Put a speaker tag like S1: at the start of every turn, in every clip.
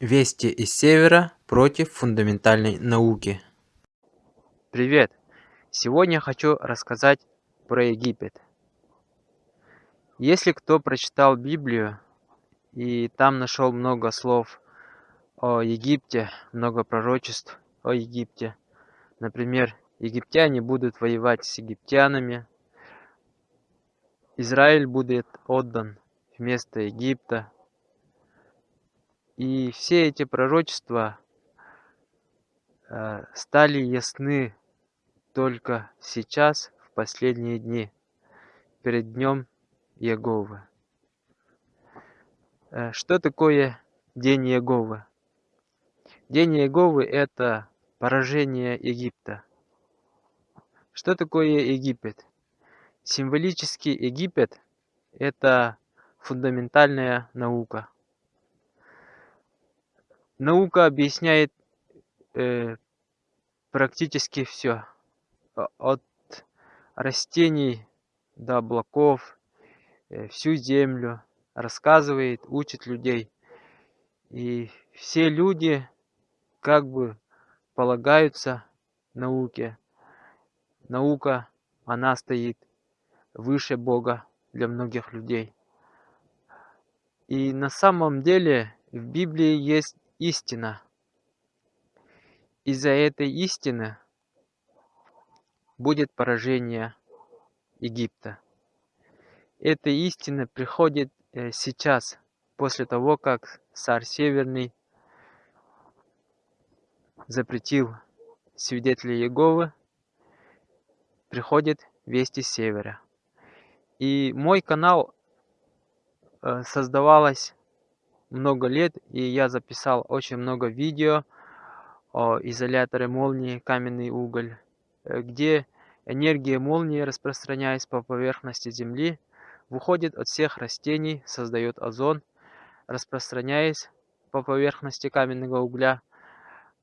S1: Вести из Севера против фундаментальной науки.
S2: Привет! Сегодня хочу рассказать про Египет. Если кто прочитал Библию и там нашел много слов о Египте, много пророчеств о Египте, например, египтяне будут воевать с египтянами, Израиль будет отдан вместо Египта, и все эти пророчества э, стали ясны только сейчас, в последние дни, перед днем Яговы. Э, что такое День Яговы? День Яговы – это поражение Египта. Что такое Египет? Символически Египет – это фундаментальная наука – Наука объясняет э, практически все. От растений до облаков, э, всю землю. Рассказывает, учит людей. И все люди как бы полагаются науке. Наука, она стоит выше Бога для многих людей. И на самом деле в Библии есть истина. Из-за этой истины будет поражение Египта. Эта истина приходит э, сейчас, после того, как царь Северный запретил свидетелей Иеговы, приходит вести севера. И мой канал э, создавалась много лет, и я записал очень много видео о изоляторе молнии каменный уголь, э, где энергия молнии, распространяясь по поверхности Земли, выходит от всех растений, создает озон, распространяясь по поверхности каменного угля,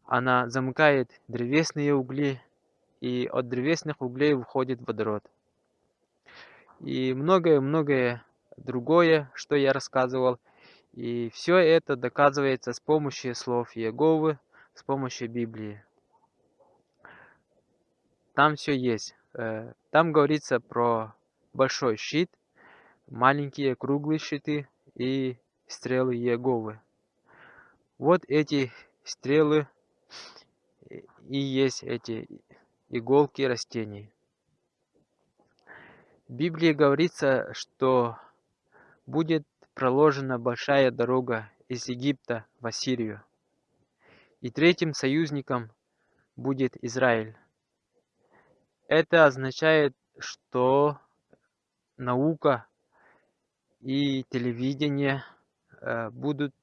S2: она замыкает древесные угли, и от древесных углей выходит водород. И многое-многое другое, что я рассказывал, и все это доказывается с помощью слов Иеговы, с помощью Библии. Там все есть. Э, там говорится про большой щит, маленькие круглые щиты и стрелы Иеговы. Вот эти стрелы и есть эти иголки растений. В Библии говорится, что будет проложена большая дорога из Египта в Ассирию. И третьим союзником будет Израиль. Это означает, что наука и телевидение э, будут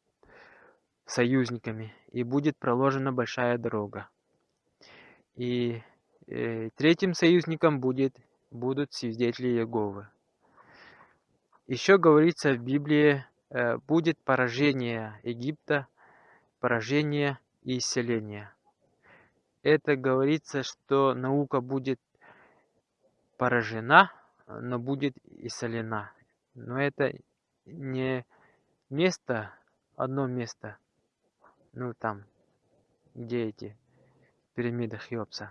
S2: союзниками, и будет проложена большая дорога. И э, третьим союзником будет, будут свидетели Иеговы. Еще говорится в Библии, э, будет поражение Египта, поражение и исцеление. Это говорится, что наука будет поражена, но будет исцелена. Но это не место, одно место, ну там, где эти пирамиды Хеопса.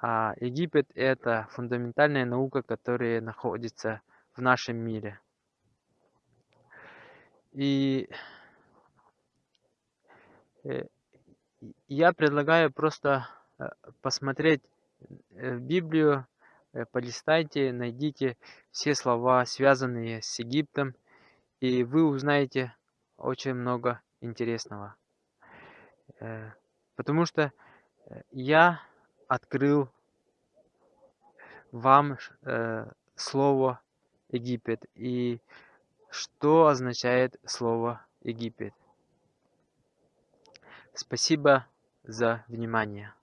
S2: А Египет это фундаментальная наука, которая находится в нашем мире. И э, я предлагаю просто э, посмотреть э, Библию, полистайте, найдите все слова, связанные с Египтом, и вы узнаете очень много интересного. Потому что я открыл вам слово Египет и что означает слово Египет. Спасибо за внимание.